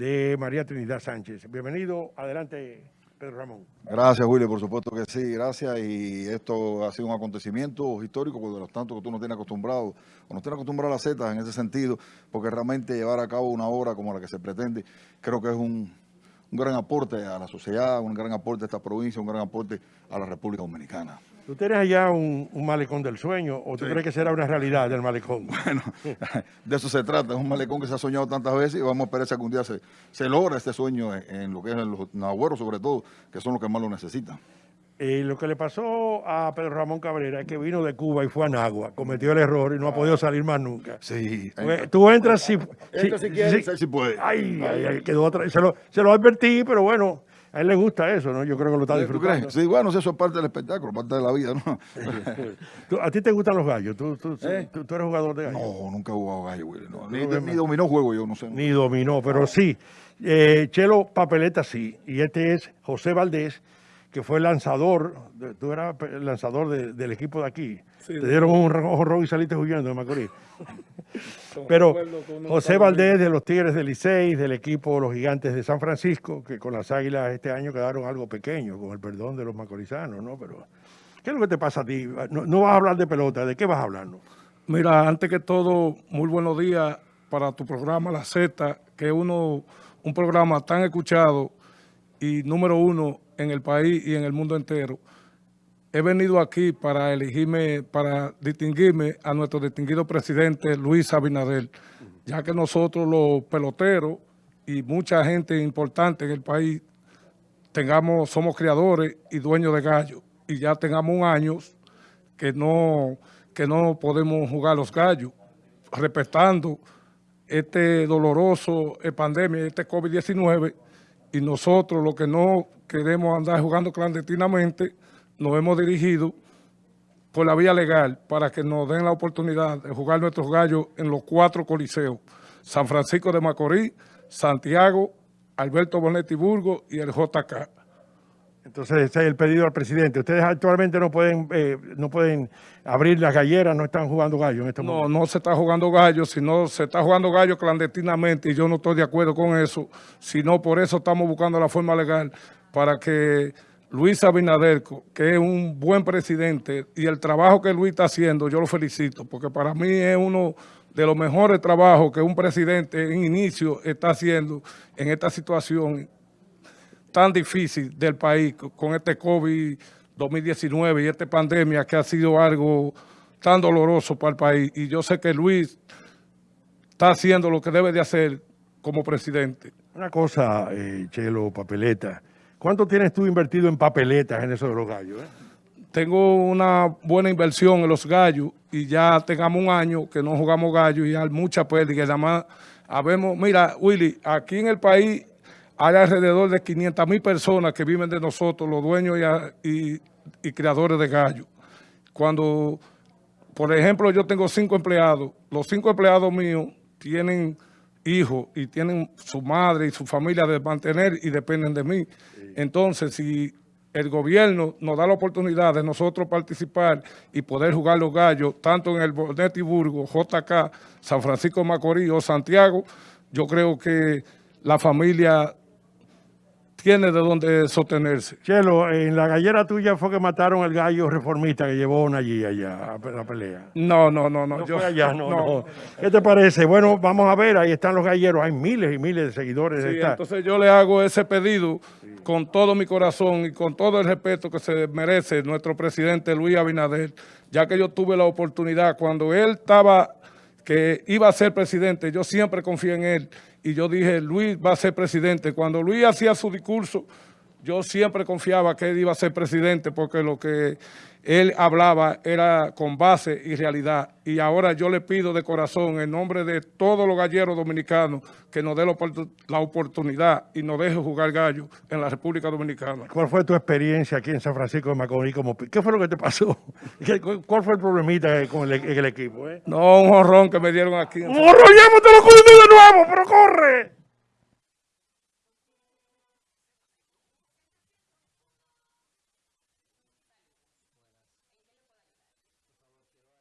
de María Trinidad Sánchez. Bienvenido, adelante Pedro Ramón. Gracias, Willy, por supuesto que sí, gracias. Y esto ha sido un acontecimiento histórico de los tantos que tú no tienes acostumbrado, o no tienes acostumbrado a las Z en ese sentido, porque realmente llevar a cabo una obra como la que se pretende, creo que es un, un gran aporte a la sociedad, un gran aporte a esta provincia, un gran aporte a la República Dominicana. ¿Tú tienes allá un, un malecón del sueño o tú crees que será una realidad del malecón? Bueno, de eso se trata. Es un malecón que se ha soñado tantas veces y vamos a esperar si algún día se, se logra este sueño en, en lo que es en los nahueros, sobre todo, que son los que más lo necesitan. Eh, lo que le pasó a Pedro Ramón Cabrera es que vino de Cuba y fue a Nagua, cometió el error y no ha podido salir más nunca. Sí. Tú- Tú entras si, Entra si quiere, si puede. Ay, ay, ay, quedó otra. Se lo, se lo advertí, pero bueno, a él le gusta eso, ¿no? Yo creo que lo está ¿Tú disfrutando. crees? Sí, bueno, eso es parte del espectáculo, parte de la vida, ¿no? Tú- ¿A ti te gustan los gallos? ¿Tú, tú, ¿Eh? tú- tú eres jugador de gallos? No, nunca he jugado gallo, Willy. no. Ni, no ni dominó juego yo, no sé. Ni dominó, pero sí. Eh, Chelo Papeleta sí. Y este es José Valdés, que fue lanzador, tú eras lanzador de- del equipo de aquí. Te dieron un rojo y saliste huyendo de Macorís. Pero José Valdés de los Tigres del Licey, del equipo Los Gigantes de San Francisco, que con las Águilas este año quedaron algo pequeños, con el perdón de los macorizanos, ¿no? Pero, ¿qué es lo que te pasa a ti? No, no vas a hablar de pelota, ¿de qué vas a hablar? no? Mira, antes que todo, muy buenos días para tu programa La Z, que es uno, un programa tan escuchado y número uno en el país y en el mundo entero. He venido aquí para elegirme, para distinguirme a nuestro distinguido presidente Luis Abinader, ya que nosotros los peloteros y mucha gente importante en el país tengamos, somos criadores y dueños de gallos y ya tengamos un año que no, que no podemos jugar los gallos, respetando este doloroso eh, pandemia, este COVID-19, y nosotros los que no queremos andar jugando clandestinamente, nos hemos dirigido por la vía legal para que nos den la oportunidad de jugar nuestros gallos en los cuatro coliseos, San Francisco de Macorís, Santiago, Alberto Bonetti Burgo y el JK. Entonces, ese es el pedido al presidente. Ustedes actualmente no pueden, eh, no pueden abrir las galleras, no están jugando gallo en este No, momento. no se está jugando gallo, sino se está jugando gallo clandestinamente y yo no estoy de acuerdo con eso, sino por eso estamos buscando la forma legal para que Luis Abinader, que es un buen presidente y el trabajo que Luis está haciendo, yo lo felicito, porque para mí es uno de los mejores trabajos que un presidente en inicio está haciendo en esta situación tan difícil del país co- con este COVID-2019 y esta pandemia que ha sido algo tan doloroso para el país. Y yo sé que Luis está haciendo lo que debe de hacer como presidente. Una cosa, eh, Chelo, papeleta. ¿Cuánto tienes tú invertido en papeletas en eso de los gallos? eh? Tengo una buena inversión en los gallos y ya tengamos un año que no jugamos gallos y hay mucha pérdida. Además, habemos, mira, Willy, aquí en el país hay alrededor de 500 mil personas que viven de nosotros, los dueños y a- y, y creadores de gallos. Cuando, por ejemplo, yo tengo cinco empleados, los cinco empleados míos tienen hijos y tienen su madre y su familia de mantener y dependen de mí. Entonces, si el gobierno nos da la oportunidad de nosotros participar y poder jugar los gallos, tanto en el Bonetti Burgo, JK, San Francisco Macorís o Santiago, yo creo que la familia tiene de dónde sostenerse. Chelo, en la gallera tuya fue que mataron al gallo reformista que llevó allí allá a la pelea. No, no, no, no. No yo- fue allá, no, no. ¿Qué te parece? Bueno, vamos a ver, ahí están los galleros, hay miles y miles de seguidores. de Sí, entonces yo le hago ese pedido con todo mi corazón y con todo el respeto que se merece nuestro presidente Luis Abinader, ya que yo tuve la oportunidad cuando él estaba, que iba a ser presidente, yo siempre confié en él y yo dije, Luis va a ser presidente. Cuando Luis hacía su discurso, yo siempre confiaba que él iba a ser presidente porque lo que él hablaba era con base y realidad. Y ahora yo le pido de corazón, en nombre de todos los galleros dominicanos, que nos dé la, oportu- la oportunidad y nos deje jugar gallo en la República Dominicana. ¿Cuál fue tu experiencia aquí en San Francisco de Macorís? ¿Qué fue lo que te pasó? ¿Qué- cu- ¿Cuál fue el problemita con el, equipo? Eh? No, un jorrón que me dieron aquí. en ¡Morro, llévatelo, de nuevo, pero corre!